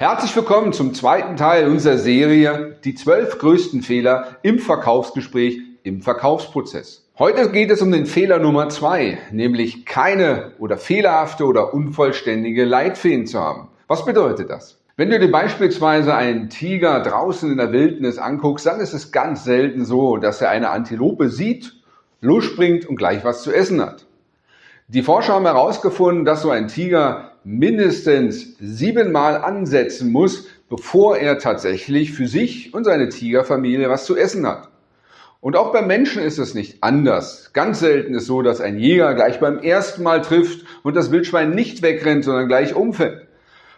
Herzlich willkommen zum zweiten Teil unserer Serie Die zwölf größten Fehler im Verkaufsgespräch, im Verkaufsprozess. Heute geht es um den Fehler Nummer zwei, nämlich keine oder fehlerhafte oder unvollständige Leitfäden zu haben. Was bedeutet das? Wenn du dir beispielsweise einen Tiger draußen in der Wildnis anguckst, dann ist es ganz selten so, dass er eine Antilope sieht, losspringt und gleich was zu essen hat. Die Forscher haben herausgefunden, dass so ein Tiger mindestens siebenmal ansetzen muss, bevor er tatsächlich für sich und seine Tigerfamilie was zu essen hat. Und auch beim Menschen ist es nicht anders. Ganz selten ist so, dass ein Jäger gleich beim ersten Mal trifft und das Wildschwein nicht wegrennt, sondern gleich umfällt.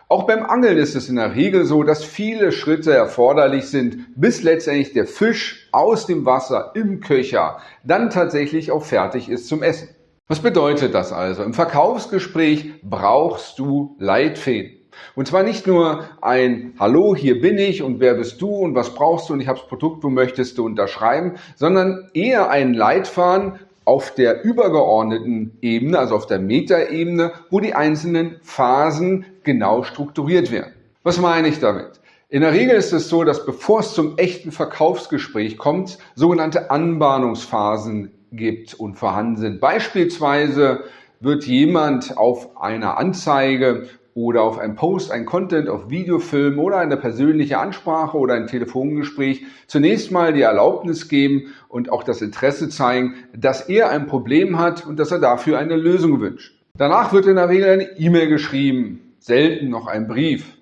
Auch beim Angeln ist es in der Regel so, dass viele Schritte erforderlich sind, bis letztendlich der Fisch aus dem Wasser im Köcher dann tatsächlich auch fertig ist zum Essen. Was bedeutet das also? Im Verkaufsgespräch brauchst du Leitfäden. Und zwar nicht nur ein Hallo, hier bin ich und wer bist du und was brauchst du und ich habe das Produkt, wo möchtest du unterschreiben, sondern eher ein Leitfaden auf der übergeordneten Ebene, also auf der Metaebene, wo die einzelnen Phasen genau strukturiert werden. Was meine ich damit? In der Regel ist es so, dass bevor es zum echten Verkaufsgespräch kommt, sogenannte Anbahnungsphasen gibt und vorhanden sind. Beispielsweise wird jemand auf einer Anzeige oder auf einem Post, ein Content, auf Videofilm oder eine persönliche Ansprache oder ein Telefongespräch zunächst mal die Erlaubnis geben und auch das Interesse zeigen, dass er ein Problem hat und dass er dafür eine Lösung wünscht. Danach wird in der Regel eine E-Mail geschrieben, selten noch ein Brief.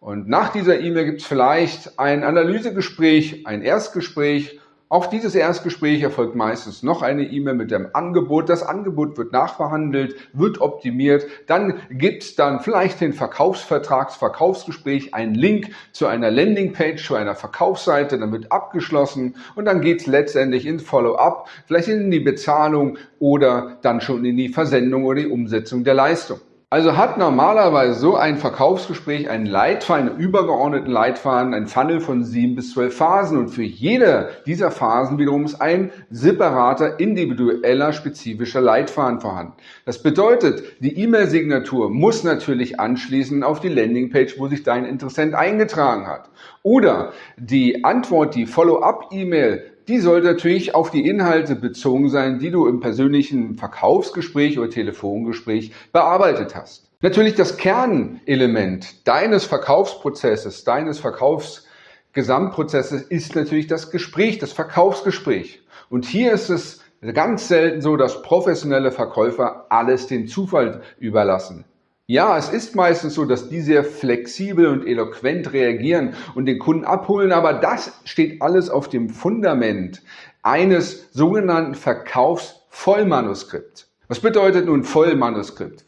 Und nach dieser E-Mail gibt es vielleicht ein Analysegespräch, ein Erstgespräch auf dieses Erstgespräch erfolgt meistens noch eine E-Mail mit dem Angebot. Das Angebot wird nachverhandelt, wird optimiert. Dann gibt es dann vielleicht den Verkaufsvertrags, Verkaufsgespräch, einen Link zu einer Landingpage, zu einer Verkaufsseite. Dann wird abgeschlossen und dann geht es letztendlich in Follow-up, vielleicht in die Bezahlung oder dann schon in die Versendung oder die Umsetzung der Leistung. Also hat normalerweise so ein Verkaufsgespräch einen Leitfaden, einen übergeordneten Leitfaden, ein Funnel von sieben bis zwölf Phasen und für jede dieser Phasen wiederum ist ein separater, individueller, spezifischer Leitfaden vorhanden. Das bedeutet, die E-Mail-Signatur muss natürlich anschließen auf die Landingpage, wo sich dein Interessent eingetragen hat. Oder die Antwort, die Follow-up-E-Mail die sollte natürlich auf die Inhalte bezogen sein, die du im persönlichen Verkaufsgespräch oder Telefongespräch bearbeitet hast. Natürlich das Kernelement deines Verkaufsprozesses, deines Verkaufsgesamtprozesses ist natürlich das Gespräch, das Verkaufsgespräch. Und hier ist es ganz selten so, dass professionelle Verkäufer alles dem Zufall überlassen. Ja, es ist meistens so, dass die sehr flexibel und eloquent reagieren und den Kunden abholen, aber das steht alles auf dem Fundament eines sogenannten Verkaufsvollmanuskripts. Was bedeutet nun Vollmanuskript?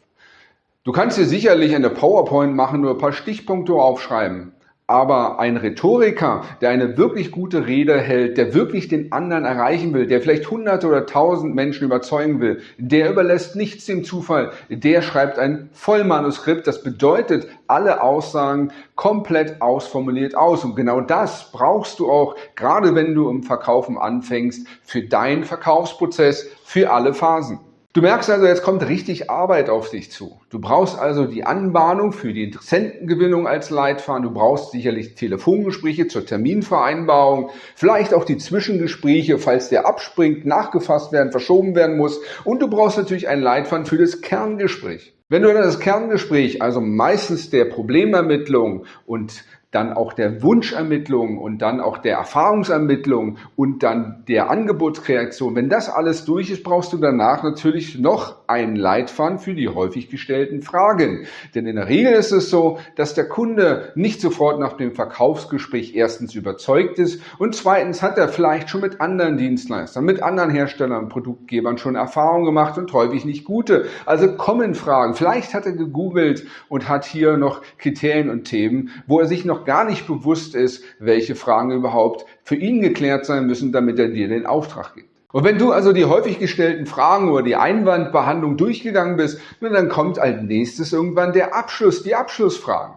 Du kannst dir sicherlich eine PowerPoint machen, nur ein paar Stichpunkte aufschreiben. Aber ein Rhetoriker, der eine wirklich gute Rede hält, der wirklich den anderen erreichen will, der vielleicht hunderte oder tausend Menschen überzeugen will, der überlässt nichts dem Zufall. Der schreibt ein Vollmanuskript. Das bedeutet, alle Aussagen komplett ausformuliert aus. Und genau das brauchst du auch, gerade wenn du im Verkaufen anfängst, für deinen Verkaufsprozess, für alle Phasen. Du merkst also, jetzt kommt richtig Arbeit auf dich zu. Du brauchst also die Anbahnung für die Interessentengewinnung als Leitfaden. Du brauchst sicherlich Telefongespräche zur Terminvereinbarung, vielleicht auch die Zwischengespräche, falls der abspringt, nachgefasst werden, verschoben werden muss. Und du brauchst natürlich einen Leitfaden für das Kerngespräch. Wenn du das Kerngespräch, also meistens der Problemermittlung und dann auch der Wunschermittlung und dann auch der Erfahrungsermittlung und dann der Angebotskreation. Wenn das alles durch ist, brauchst du danach natürlich noch einen Leitfaden für die häufig gestellten Fragen. Denn in der Regel ist es so, dass der Kunde nicht sofort nach dem Verkaufsgespräch erstens überzeugt ist und zweitens hat er vielleicht schon mit anderen Dienstleistern, mit anderen Herstellern Produktgebern schon Erfahrungen gemacht und häufig nicht gute. Also kommen Fragen. Vielleicht hat er gegoogelt und hat hier noch Kriterien und Themen, wo er sich noch gar nicht bewusst ist, welche Fragen überhaupt für ihn geklärt sein müssen, damit er dir den Auftrag gibt. Und wenn du also die häufig gestellten Fragen oder die Einwandbehandlung durchgegangen bist, dann kommt als nächstes irgendwann der Abschluss, die Abschlussfragen.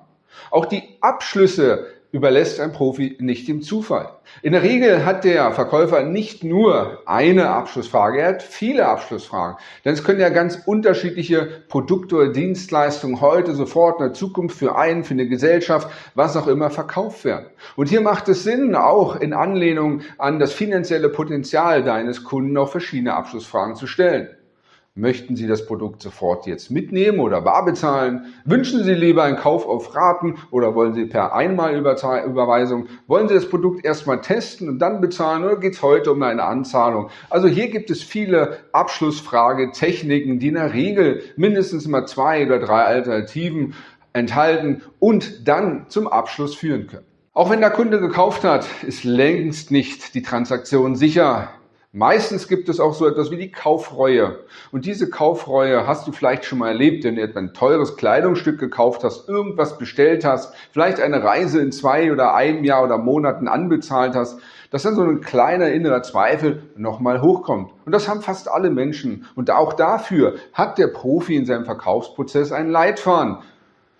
Auch die Abschlüsse überlässt ein Profi nicht dem Zufall. In der Regel hat der Verkäufer nicht nur eine Abschlussfrage, er hat viele Abschlussfragen. Denn es können ja ganz unterschiedliche Produkte oder Dienstleistungen heute, sofort, in der Zukunft für einen, für eine Gesellschaft, was auch immer verkauft werden. Und hier macht es Sinn, auch in Anlehnung an das finanzielle Potenzial deines Kunden auch verschiedene Abschlussfragen zu stellen. Möchten Sie das Produkt sofort jetzt mitnehmen oder bar bezahlen? Wünschen Sie lieber einen Kauf auf Raten oder wollen Sie per Einmalüberweisung? Wollen Sie das Produkt erstmal testen und dann bezahlen oder geht es heute um eine Anzahlung? Also hier gibt es viele Abschlussfragetechniken, die in der Regel mindestens mal zwei oder drei Alternativen enthalten und dann zum Abschluss führen können. Auch wenn der Kunde gekauft hat, ist längst nicht die Transaktion sicher. Meistens gibt es auch so etwas wie die Kaufreue. Und diese Kaufreue hast du vielleicht schon mal erlebt, wenn du etwa ein teures Kleidungsstück gekauft hast, irgendwas bestellt hast, vielleicht eine Reise in zwei oder einem Jahr oder Monaten anbezahlt hast, dass dann so ein kleiner innerer Zweifel nochmal hochkommt. Und das haben fast alle Menschen. Und auch dafür hat der Profi in seinem Verkaufsprozess einen Leitfaden.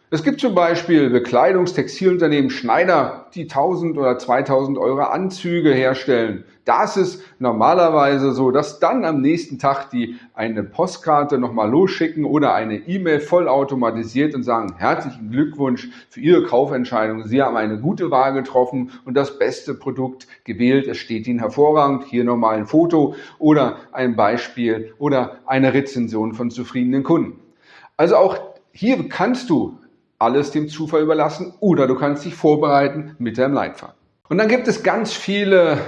Es gibt zum Beispiel Bekleidungstextilunternehmen Schneider, die 1000 oder 2000 Euro Anzüge herstellen. Da ist es normalerweise so, dass dann am nächsten Tag die eine Postkarte nochmal losschicken oder eine E-Mail vollautomatisiert und sagen, herzlichen Glückwunsch für Ihre Kaufentscheidung. Sie haben eine gute Wahl getroffen und das beste Produkt gewählt. Es steht Ihnen hervorragend. Hier nochmal ein Foto oder ein Beispiel oder eine Rezension von zufriedenen Kunden. Also auch hier kannst du alles dem Zufall überlassen oder du kannst dich vorbereiten mit deinem Leitfaden. Und dann gibt es ganz viele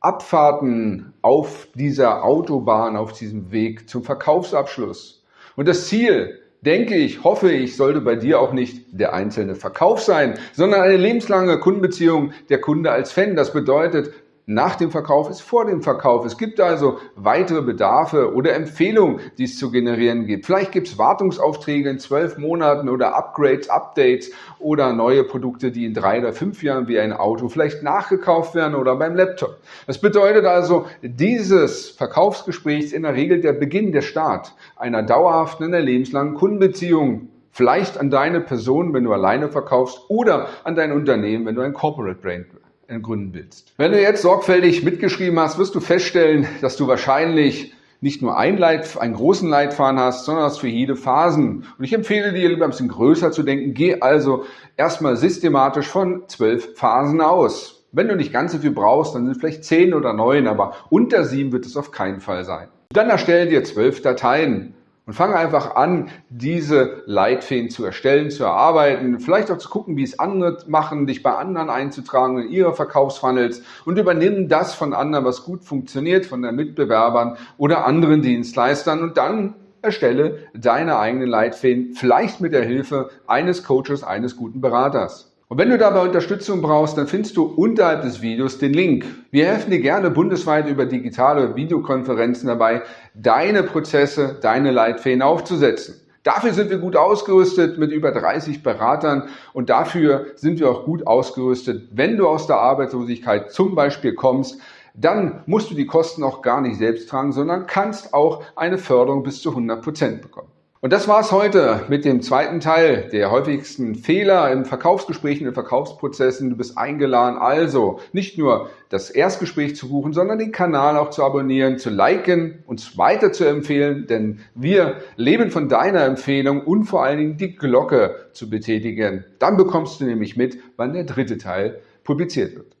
Abfahrten auf dieser Autobahn, auf diesem Weg zum Verkaufsabschluss. Und das Ziel, denke ich, hoffe ich, sollte bei dir auch nicht der einzelne Verkauf sein, sondern eine lebenslange Kundenbeziehung, der Kunde als Fan. Das bedeutet, nach dem Verkauf ist vor dem Verkauf. Es gibt also weitere Bedarfe oder Empfehlungen, die es zu generieren gibt. Vielleicht gibt es Wartungsaufträge in zwölf Monaten oder Upgrades, Updates oder neue Produkte, die in drei oder fünf Jahren wie ein Auto vielleicht nachgekauft werden oder beim Laptop. Das bedeutet also, dieses Verkaufsgespräch ist in der Regel der Beginn, der Start einer dauerhaften, einer lebenslangen Kundenbeziehung. Vielleicht an deine Person, wenn du alleine verkaufst, oder an dein Unternehmen, wenn du ein Corporate Brand gründen willst. Wenn du jetzt sorgfältig mitgeschrieben hast, wirst du feststellen, dass du wahrscheinlich nicht nur ein Leit, einen großen Leitfaden hast, sondern hast für jede Phasen. Und ich empfehle dir, lieber ein bisschen größer zu denken. Geh also erstmal systematisch von zwölf Phasen aus. Wenn du nicht ganz so viel brauchst, dann sind vielleicht zehn oder neun, aber unter sieben wird es auf keinen Fall sein. Dann erstelle dir zwölf Dateien. Und fange einfach an, diese Leitfäden zu erstellen, zu erarbeiten, vielleicht auch zu gucken, wie es andere machen, dich bei anderen einzutragen in ihre Verkaufsfunnels und übernimm das von anderen, was gut funktioniert, von den Mitbewerbern oder anderen Dienstleistern und dann erstelle deine eigenen Leitfäden, vielleicht mit der Hilfe eines Coaches, eines guten Beraters. Und wenn du dabei Unterstützung brauchst, dann findest du unterhalb des Videos den Link. Wir helfen dir gerne bundesweit über digitale Videokonferenzen dabei, deine Prozesse, deine Leitfäden aufzusetzen. Dafür sind wir gut ausgerüstet mit über 30 Beratern und dafür sind wir auch gut ausgerüstet, wenn du aus der Arbeitslosigkeit zum Beispiel kommst, dann musst du die Kosten auch gar nicht selbst tragen, sondern kannst auch eine Förderung bis zu 100 Prozent bekommen. Und das war's heute mit dem zweiten Teil der häufigsten Fehler im Verkaufsgespräch, in Verkaufsprozessen. Du bist eingeladen, also nicht nur das Erstgespräch zu buchen, sondern den Kanal auch zu abonnieren, zu liken, uns weiter zu empfehlen, denn wir leben von deiner Empfehlung und vor allen Dingen die Glocke zu betätigen. Dann bekommst du nämlich mit, wann der dritte Teil publiziert wird.